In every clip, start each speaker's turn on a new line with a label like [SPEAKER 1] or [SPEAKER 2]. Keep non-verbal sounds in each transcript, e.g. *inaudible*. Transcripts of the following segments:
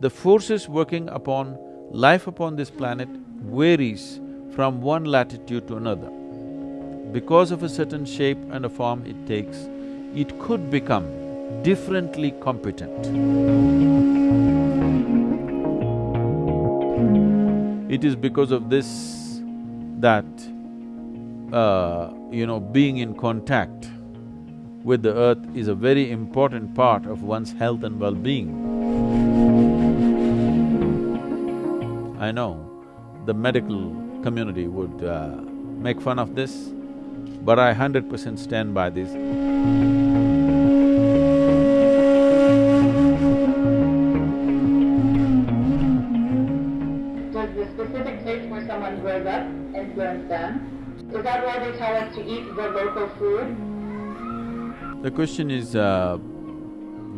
[SPEAKER 1] the forces working upon life upon this planet varies from one latitude to another. Because of a certain shape and a form it takes, it could become differently competent. It is because of this that, uh, you know, being in contact with the earth is a very important part of one's health and well-being. I know the medical community would uh, make fun of this, but I hundred percent stand by this.
[SPEAKER 2] Does the specific place where someone grows up influence them? Is that why they tell us to eat the local food?
[SPEAKER 1] The question is, uh,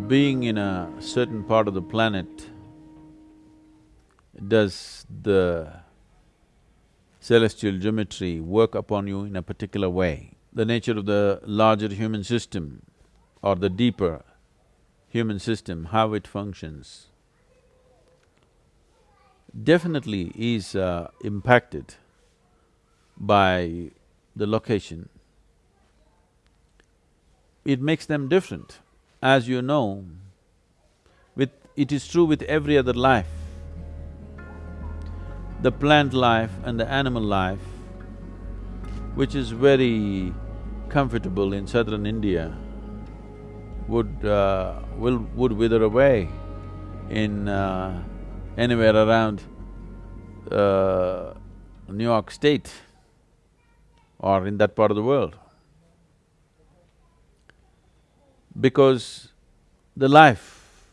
[SPEAKER 1] being in a certain part of the planet, does the celestial geometry work upon you in a particular way? The nature of the larger human system or the deeper human system, how it functions, definitely is uh, impacted by the location. It makes them different. As you know, with… it is true with every other life. The plant life and the animal life, which is very comfortable in southern India, would… Uh, will… would wither away in uh, anywhere around uh, New York State or in that part of the world. Because the life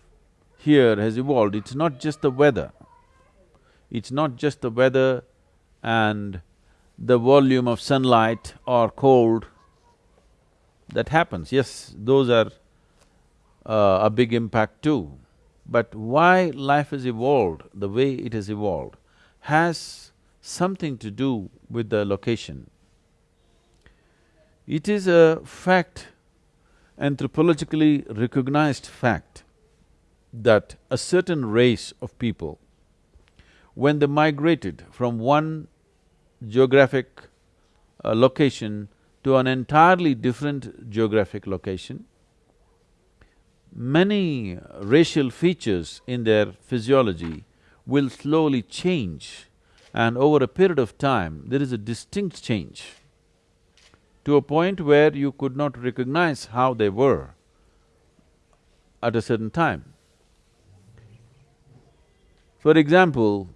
[SPEAKER 1] here has evolved, it's not just the weather. It's not just the weather and the volume of sunlight or cold that happens. Yes, those are uh, a big impact too. But why life has evolved the way it has evolved has something to do with the location. It is a fact, anthropologically recognized fact, that a certain race of people, when they migrated from one geographic uh, location to an entirely different geographic location, many racial features in their physiology will slowly change and over a period of time, there is a distinct change to a point where you could not recognize how they were at a certain time. For example,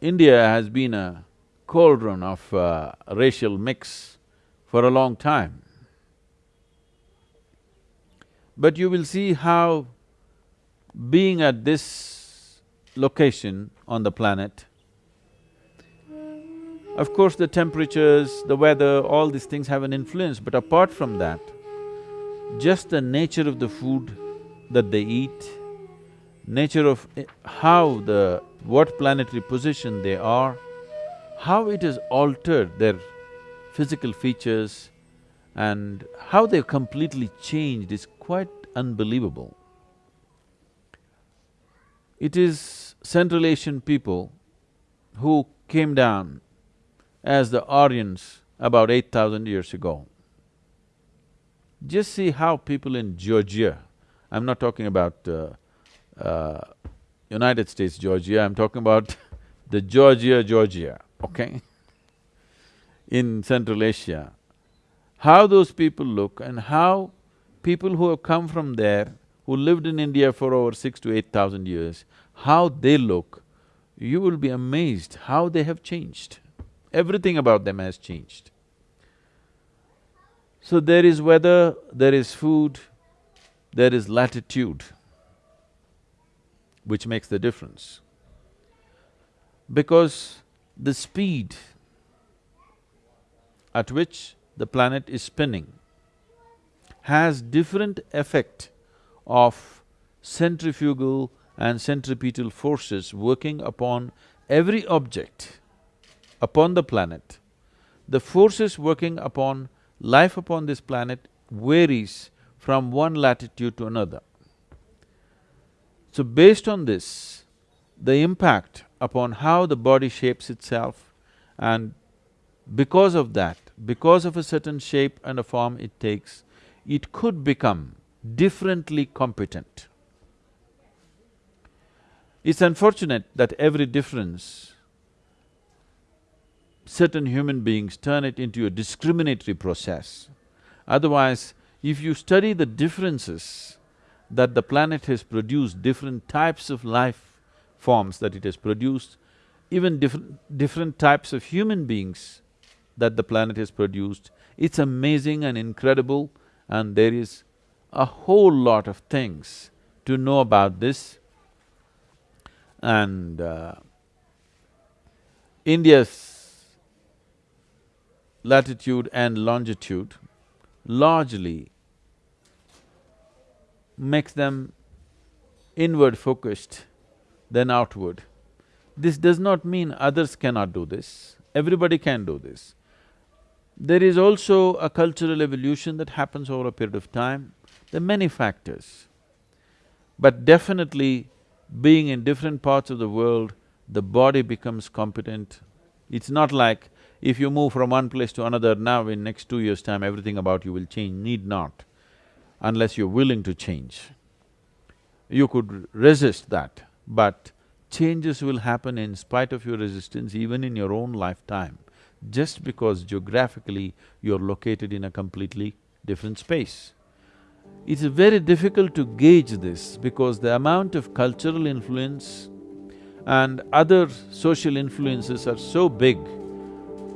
[SPEAKER 1] India has been a cauldron of uh, racial mix for a long time. But you will see how being at this location on the planet, of course the temperatures, the weather, all these things have an influence, but apart from that, just the nature of the food that they eat, nature of eh, how the… what planetary position they are, how it has altered their physical features and how they've completely changed is quite unbelievable. It is Central Asian people who came down as the Aryans about eight thousand years ago. Just see how people in Georgia, I'm not talking about uh, uh, United States Georgia, I'm talking about the Georgia, Georgia, okay? in Central Asia, how those people look and how people who have come from there, who lived in India for over six to eight thousand years, how they look, you will be amazed how they have changed. Everything about them has changed. So there is weather, there is food, there is latitude, which makes the difference. Because the speed at which the planet is spinning has different effect of centrifugal and centripetal forces working upon every object upon the planet. The forces working upon life upon this planet varies from one latitude to another. So based on this, the impact upon how the body shapes itself and because of that, because of a certain shape and a form it takes, it could become differently competent. It's unfortunate that every difference, certain human beings turn it into a discriminatory process. Otherwise, if you study the differences that the planet has produced, different types of life forms that it has produced, even different, different types of human beings that the planet has produced, it's amazing and incredible and there is a whole lot of things to know about this. And uh, India's latitude and longitude largely makes them inward focused than outward. This does not mean others cannot do this, everybody can do this. There is also a cultural evolution that happens over a period of time. There are many factors. But definitely, being in different parts of the world, the body becomes competent. It's not like if you move from one place to another now in next two years' time, everything about you will change, need not, unless you're willing to change. You could resist that, but changes will happen in spite of your resistance even in your own lifetime, just because geographically you're located in a completely different space. It's very difficult to gauge this because the amount of cultural influence and other social influences are so big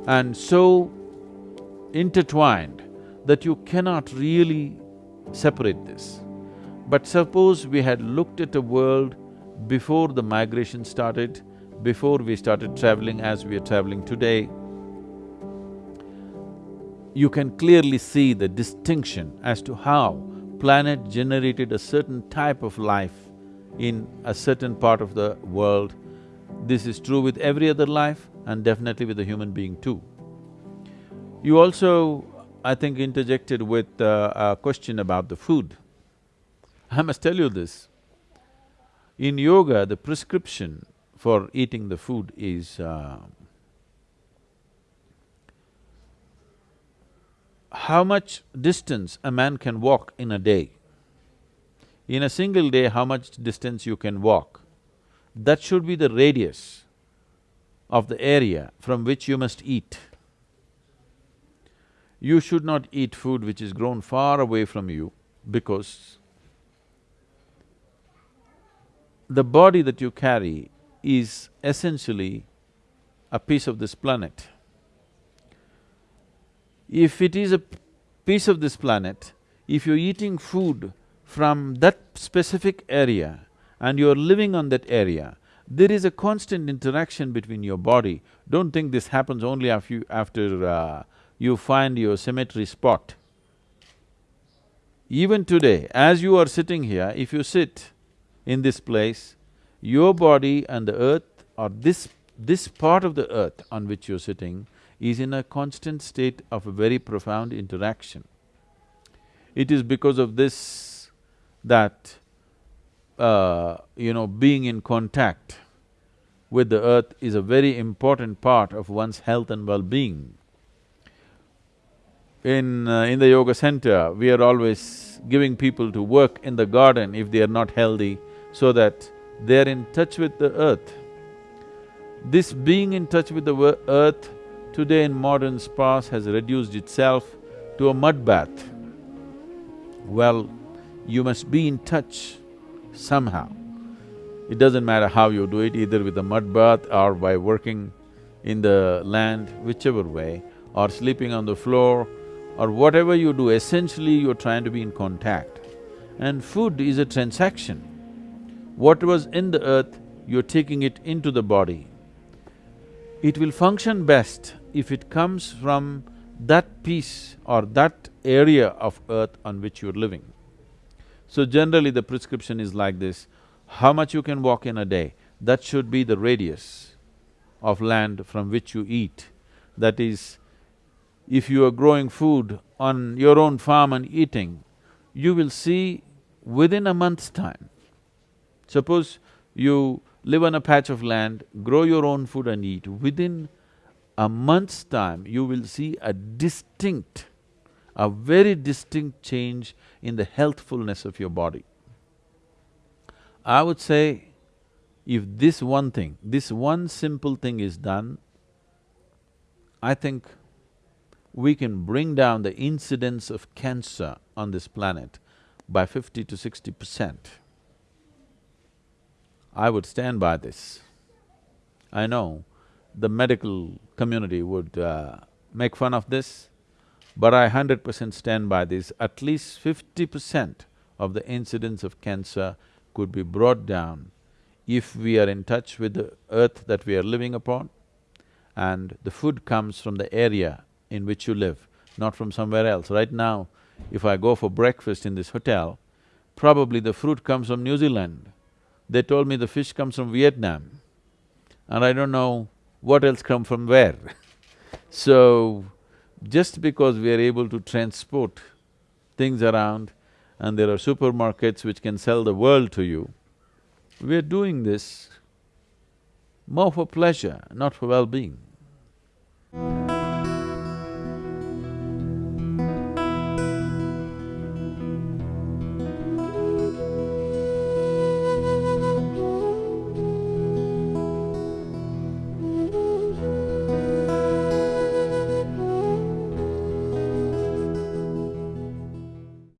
[SPEAKER 1] and so intertwined that you cannot really separate this. But suppose we had looked at a world before the migration started, before we started traveling as we are traveling today, you can clearly see the distinction as to how planet generated a certain type of life in a certain part of the world. This is true with every other life and definitely with the human being too. You also, I think, interjected with uh, a question about the food. I must tell you this, in yoga, the prescription for eating the food is uh, how much distance a man can walk in a day. In a single day, how much distance you can walk. That should be the radius of the area from which you must eat. You should not eat food which is grown far away from you because the body that you carry is essentially a piece of this planet. If it is a piece of this planet, if you're eating food from that specific area and you're living on that area, there is a constant interaction between your body. Don't think this happens only after after uh, you find your cemetery spot. Even today, as you are sitting here, if you sit in this place, your body and the earth or this… this part of the earth on which you're sitting is in a constant state of a very profound interaction. It is because of this that, uh, you know, being in contact with the earth is a very important part of one's health and well-being. In… Uh, in the yoga center, we are always giving people to work in the garden if they are not healthy, so that they're in touch with the earth. This being in touch with the earth today in modern spas has reduced itself to a mud bath. Well, you must be in touch somehow. It doesn't matter how you do it, either with a mud bath or by working in the land, whichever way, or sleeping on the floor, or whatever you do, essentially you're trying to be in contact. And food is a transaction. What was in the earth, you're taking it into the body. It will function best if it comes from that piece or that area of earth on which you're living. So generally the prescription is like this, how much you can walk in a day, that should be the radius of land from which you eat. That is, if you are growing food on your own farm and eating, you will see within a month's time, Suppose you live on a patch of land, grow your own food and eat, within a month's time, you will see a distinct, a very distinct change in the healthfulness of your body. I would say, if this one thing, this one simple thing is done, I think we can bring down the incidence of cancer on this planet by fifty to sixty percent. I would stand by this. I know the medical community would uh, make fun of this, but I hundred percent stand by this. At least fifty percent of the incidence of cancer could be brought down if we are in touch with the earth that we are living upon and the food comes from the area in which you live, not from somewhere else. Right now, if I go for breakfast in this hotel, probably the fruit comes from New Zealand. They told me the fish comes from Vietnam and I don't know what else come from where *laughs* So, just because we are able to transport things around and there are supermarkets which can sell the world to you, we are doing this more for pleasure, not for well-being.